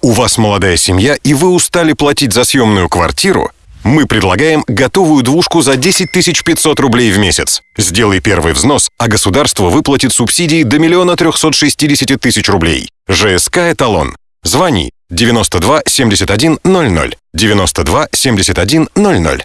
У вас молодая семья и вы устали платить за съемную квартиру? Мы предлагаем готовую двушку за 10 500 рублей в месяц. Сделай первый взнос, а государство выплатит субсидии до миллиона 360 тысяч рублей. ЖСК «Эталон». Звони 92 71 00 92 71 00.